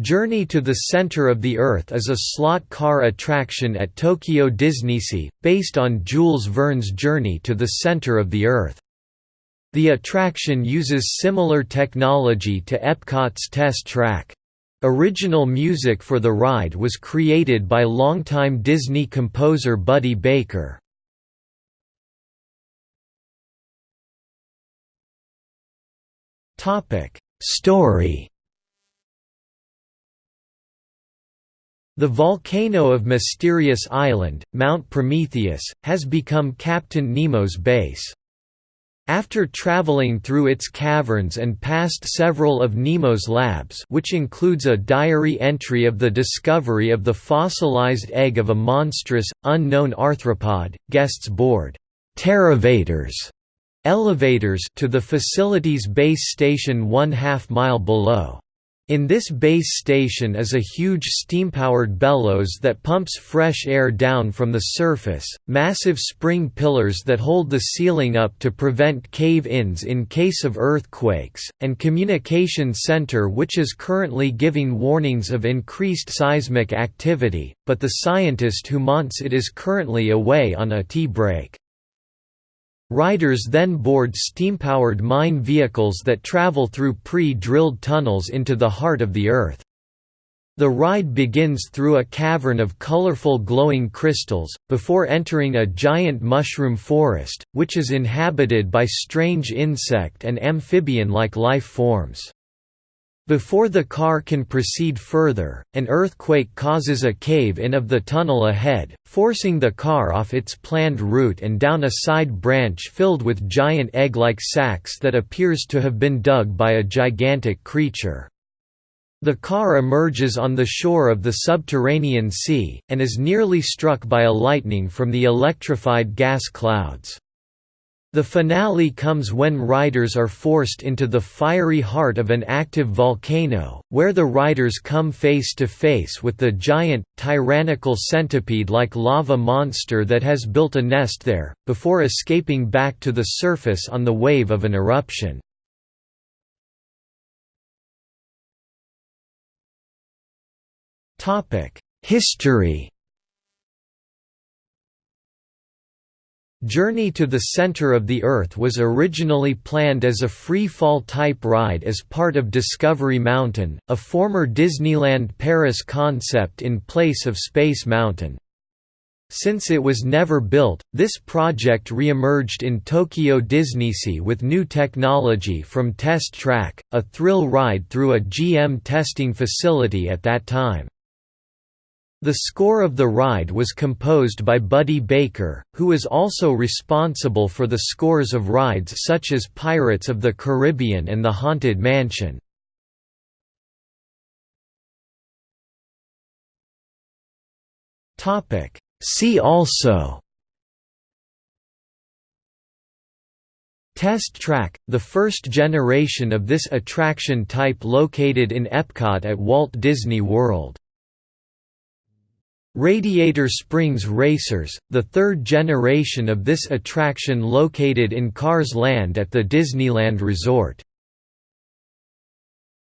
Journey to the Center of the Earth is a slot car attraction at Tokyo DisneySea, based on Jules Verne's Journey to the Center of the Earth. The attraction uses similar technology to Epcot's Test Track. Original music for the ride was created by longtime Disney composer Buddy Baker. Story The volcano of Mysterious Island, Mount Prometheus, has become Captain Nemo's base. After traveling through its caverns and past several of Nemo's labs which includes a diary entry of the discovery of the fossilized egg of a monstrous, unknown arthropod, guests board elevators to the facility's base station one half mile below. In this base station is a huge steam-powered bellows that pumps fresh air down from the surface, massive spring pillars that hold the ceiling up to prevent cave-ins in case of earthquakes, and communication center which is currently giving warnings of increased seismic activity, but the scientist who monts it is currently away on a tea break. Riders then board steam-powered mine vehicles that travel through pre-drilled tunnels into the heart of the Earth. The ride begins through a cavern of colorful glowing crystals, before entering a giant mushroom forest, which is inhabited by strange insect and amphibian-like life forms. Before the car can proceed further, an earthquake causes a cave-in of the tunnel ahead, forcing the car off its planned route and down a side branch filled with giant egg-like sacs that appears to have been dug by a gigantic creature. The car emerges on the shore of the subterranean sea, and is nearly struck by a lightning from the electrified gas clouds. The finale comes when riders are forced into the fiery heart of an active volcano, where the riders come face to face with the giant, tyrannical centipede-like lava monster that has built a nest there, before escaping back to the surface on the wave of an eruption. History Journey to the Center of the Earth was originally planned as a free-fall type ride as part of Discovery Mountain, a former Disneyland Paris concept in place of Space Mountain. Since it was never built, this project re-emerged in Tokyo DisneySea with new technology from Test Track, a thrill ride through a GM testing facility at that time. The score of the ride was composed by Buddy Baker, who is also responsible for the scores of rides such as Pirates of the Caribbean and The Haunted Mansion. See also Test Track, the first generation of this attraction type located in Epcot at Walt Disney World Radiator Springs Racers, the third generation of this attraction located in Cars Land at the Disneyland Resort.